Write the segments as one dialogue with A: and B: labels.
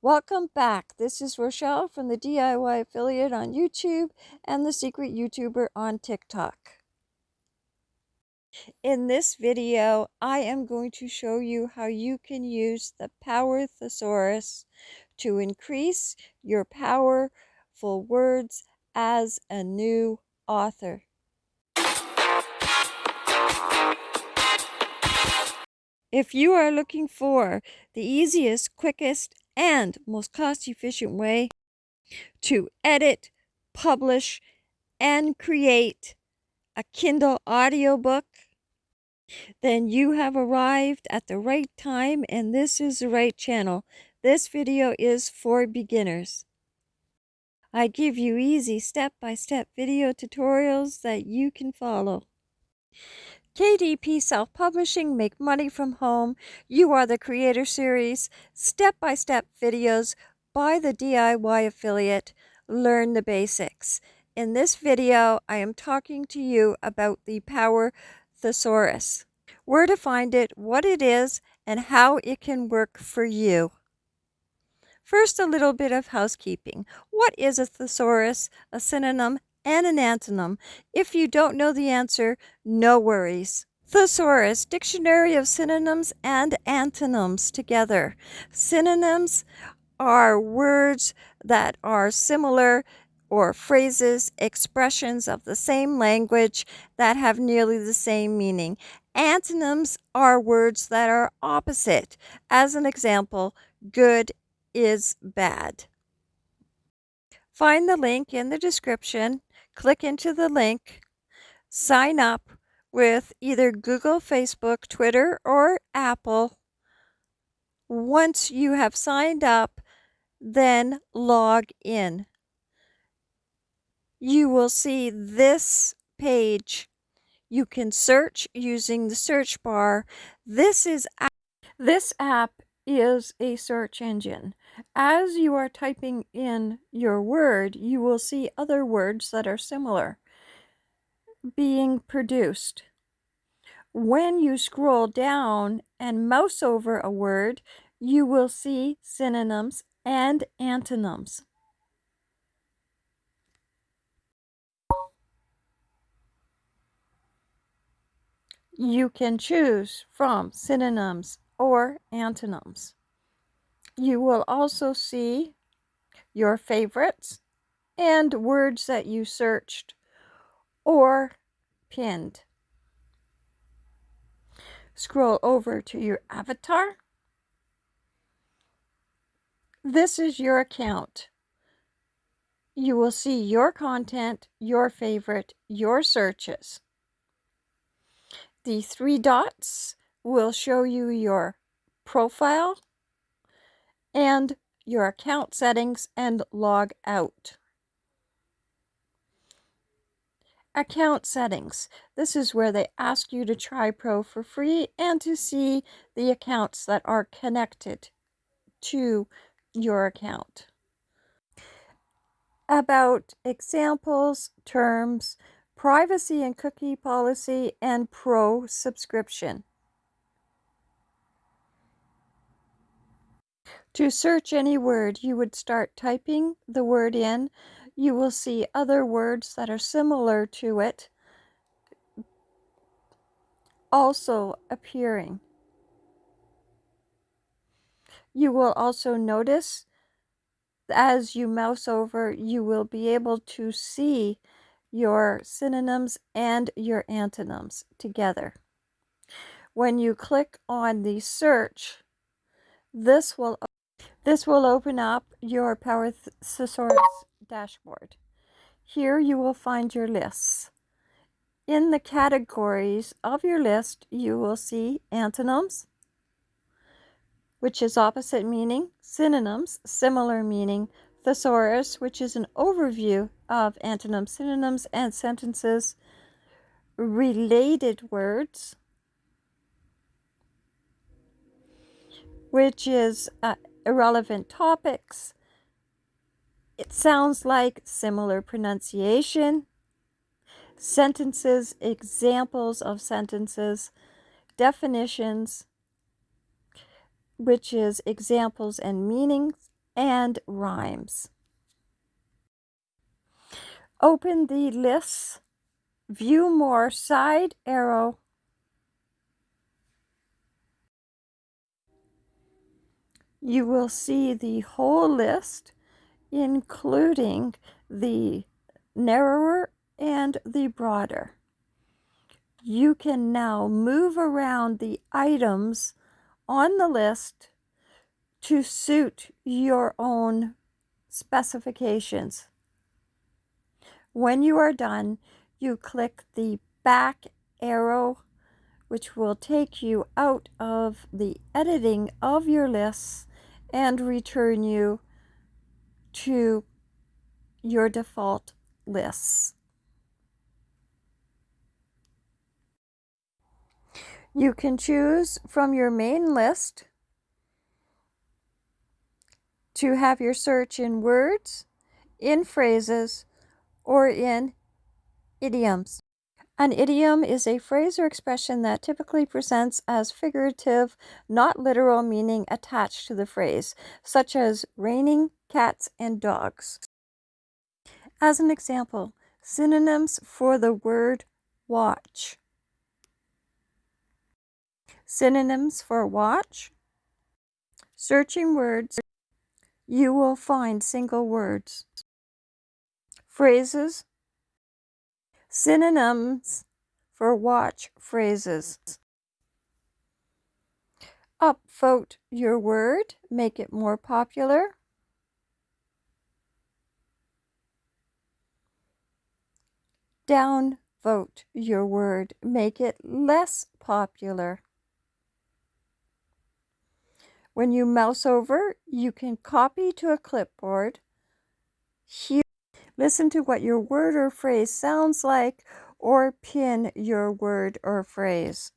A: Welcome back. This is Rochelle from the DIY Affiliate on YouTube and the Secret YouTuber on TikTok. In this video, I am going to show you how you can use the Power Thesaurus to increase your powerful words as a new author. If you are looking for the easiest, quickest, and most cost efficient way to edit, publish, and create a Kindle audiobook, then you have arrived at the right time and this is the right channel. This video is for beginners. I give you easy step-by-step -step video tutorials that you can follow. KDP Self Publishing Make Money from Home, You Are the Creator series, step by step videos by the DIY affiliate. Learn the basics. In this video, I am talking to you about the Power Thesaurus, where to find it, what it is, and how it can work for you. First, a little bit of housekeeping. What is a thesaurus, a synonym, and an antonym. If you don't know the answer, no worries. Thesaurus, Dictionary of Synonyms and Antonyms together. Synonyms are words that are similar or phrases, expressions of the same language that have nearly the same meaning. Antonyms are words that are opposite. As an example, good is bad. Find the link in the description click into the link, sign up with either Google, Facebook, Twitter, or Apple. Once you have signed up, then log in. You will see this page. You can search using the search bar. This is this app is a search engine. As you are typing in your word, you will see other words that are similar being produced. When you scroll down and mouse over a word, you will see synonyms and antonyms. You can choose from synonyms or antonyms. You will also see your favorites and words that you searched or pinned. Scroll over to your avatar. This is your account. You will see your content, your favorite, your searches. The three dots will show you your profile and your account settings and log out. Account settings. This is where they ask you to try Pro for free and to see the accounts that are connected to your account. About examples, terms, privacy and cookie policy, and Pro subscription. To search any word, you would start typing the word in. You will see other words that are similar to it also appearing. You will also notice as you mouse over, you will be able to see your synonyms and your antonyms together. When you click on the search, this will this will open up your Power Thesaurus dashboard. Here you will find your lists. In the categories of your list, you will see antonyms, which is opposite meaning, synonyms, similar meaning, thesaurus, which is an overview of antonyms, synonyms, and sentences, related words, which is uh, irrelevant topics. It sounds like similar pronunciation, sentences, examples of sentences, definitions, which is examples and meanings, and rhymes. Open the lists, view more side arrow, you will see the whole list, including the narrower and the broader. You can now move around the items on the list to suit your own specifications. When you are done, you click the back arrow, which will take you out of the editing of your lists and return you to your default lists. You can choose from your main list to have your search in words, in phrases, or in idioms. An idiom is a phrase or expression that typically presents as figurative, not literal meaning attached to the phrase, such as raining cats and dogs. As an example, synonyms for the word watch. Synonyms for watch. Searching words, you will find single words. Phrases, Synonyms for watch phrases. Upvote your word, make it more popular. Downvote your word, make it less popular. When you mouse over, you can copy to a clipboard. Listen to what your word or phrase sounds like or pin your word or phrase.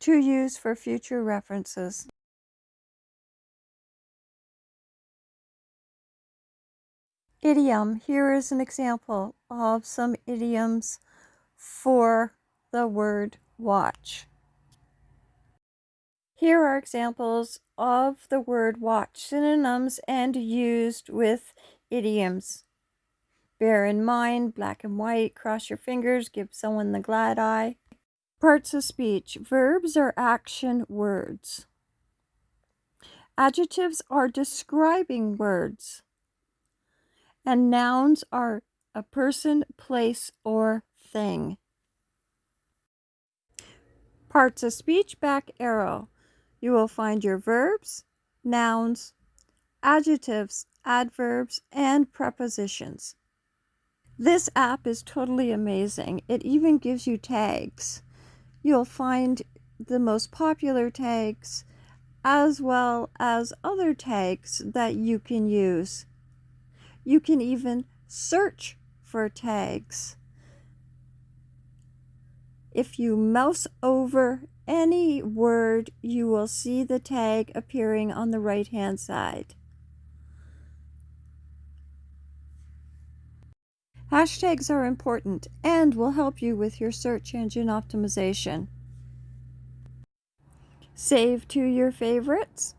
A: To use for future references. Idiom. Here is an example of some idioms for the word watch. Here are examples of the word watch, synonyms and used with idioms. Bear in mind, black and white, cross your fingers, give someone the glad eye. Parts of speech. Verbs are action words. Adjectives are describing words. And nouns are a person, place, or thing. Parts of speech, back arrow. You will find your verbs, nouns, adjectives, adverbs, and prepositions. This app is totally amazing. It even gives you tags. You'll find the most popular tags as well as other tags that you can use. You can even search for tags. If you mouse over any word, you will see the tag appearing on the right hand side. Hashtags are important and will help you with your search engine optimization. Save to your favorites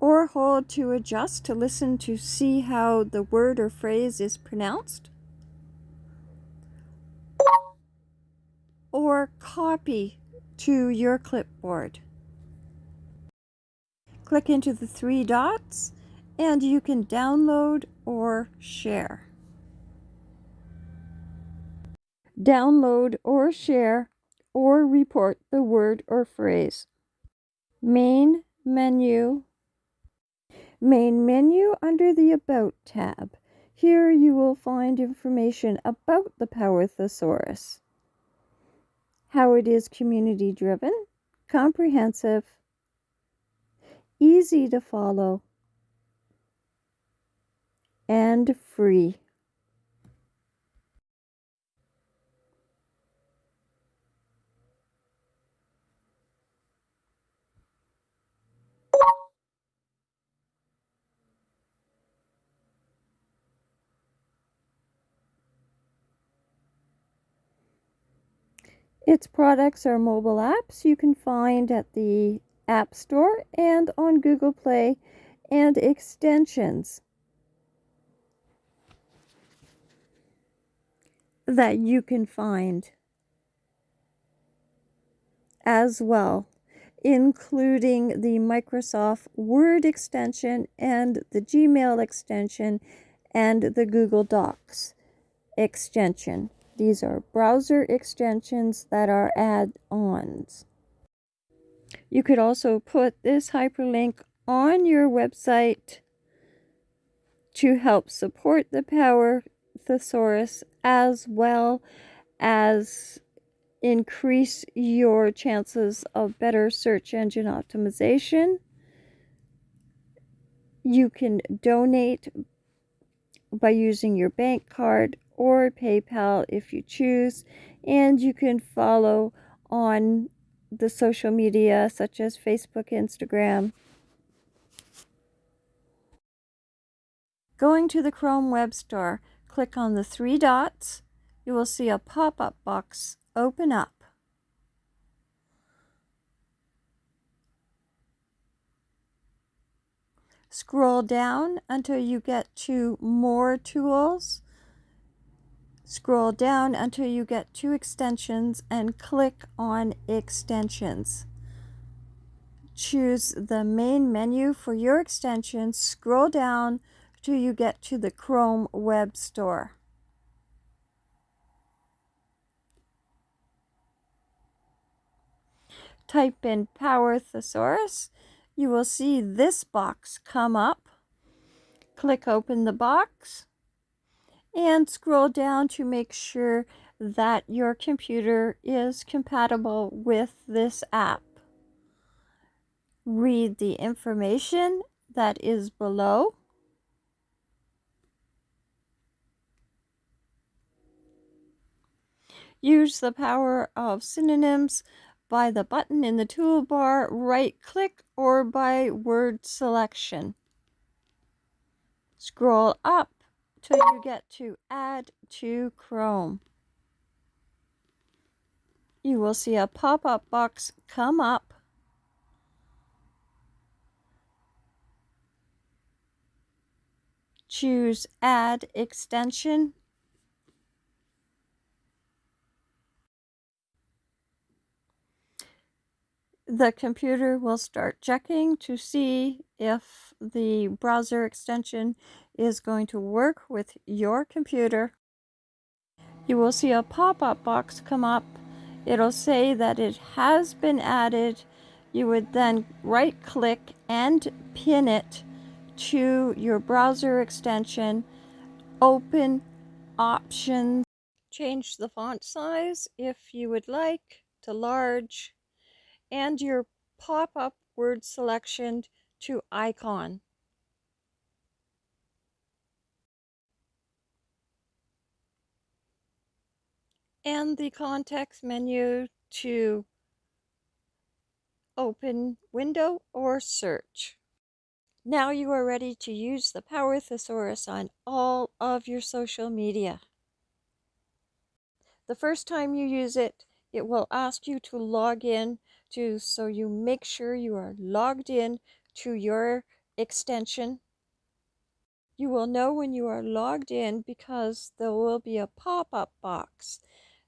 A: or hold to adjust to listen to see how the word or phrase is pronounced. Or copy to your clipboard. Click into the three dots and you can download or share. Download or share or report the word or phrase. Main menu. Main menu under the About tab. Here you will find information about the Power Thesaurus how it is community driven, comprehensive, easy to follow, and free. Its products are mobile apps you can find at the App Store and on Google Play and extensions that you can find as well, including the Microsoft Word extension and the Gmail extension and the Google Docs extension. These are browser extensions that are add-ons. You could also put this hyperlink on your website to help support the Power Thesaurus as well as increase your chances of better search engine optimization. You can donate by using your bank card or PayPal if you choose, and you can follow on the social media such as Facebook, Instagram. Going to the Chrome Web Store, click on the three dots. You will see a pop-up box open up. Scroll down until you get to More Tools. Scroll down until you get to Extensions and click on Extensions. Choose the main menu for your extension. Scroll down till you get to the Chrome Web Store. Type in Power Thesaurus. You will see this box come up. Click open the box and scroll down to make sure that your computer is compatible with this app. Read the information that is below. Use the power of synonyms by the button in the toolbar, right click, or by word selection. Scroll up till you get to Add to Chrome. You will see a pop-up box come up. Choose Add Extension. The computer will start checking to see if the browser extension is going to work with your computer. You will see a pop-up box come up. It'll say that it has been added. You would then right click and pin it to your browser extension. Open options. Change the font size if you would like to large and your pop-up word selection to icon. and the context menu to open window or search. Now you are ready to use the Power Thesaurus on all of your social media. The first time you use it, it will ask you to log in so you make sure you are logged in to your extension. You will know when you are logged in because there will be a pop-up box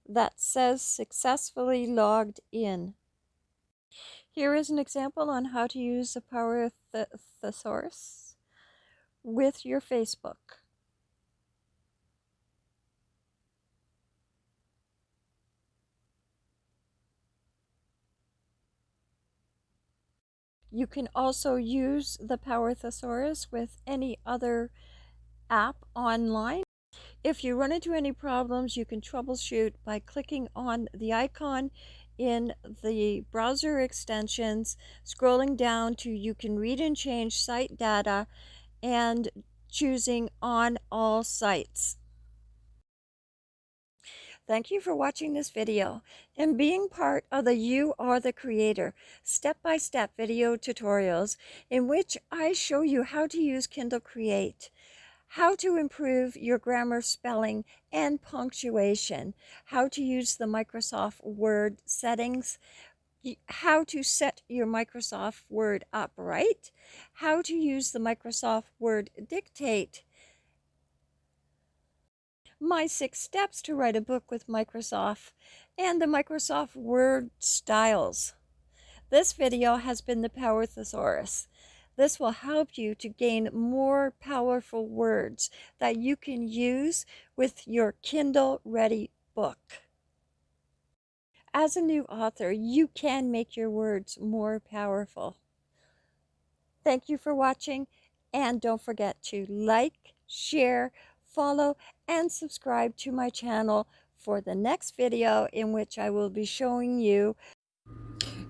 A: that says successfully logged in. Here is an example on how to use the Power th Thesaurus with your Facebook. You can also use the Power Thesaurus with any other app online. If you run into any problems, you can troubleshoot by clicking on the icon in the browser extensions, scrolling down to you can read and change site data and choosing on all sites. Thank you for watching this video and being part of the You Are the Creator step-by-step -step video tutorials in which I show you how to use Kindle Create how to improve your grammar, spelling, and punctuation, how to use the Microsoft Word settings how to set your Microsoft Word up right, how to use the Microsoft Word Dictate, my six steps to write a book with Microsoft, and the Microsoft Word styles. This video has been the Power Thesaurus. This will help you to gain more powerful words that you can use with your Kindle Ready book. As a new author, you can make your words more powerful. Thank you for watching, and don't forget to like, share, follow, and subscribe to my channel for the next video in which I will be showing you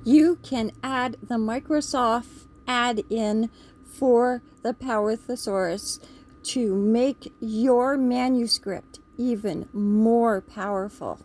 A: you can add the Microsoft add-in for the Power Thesaurus to make your manuscript even more powerful.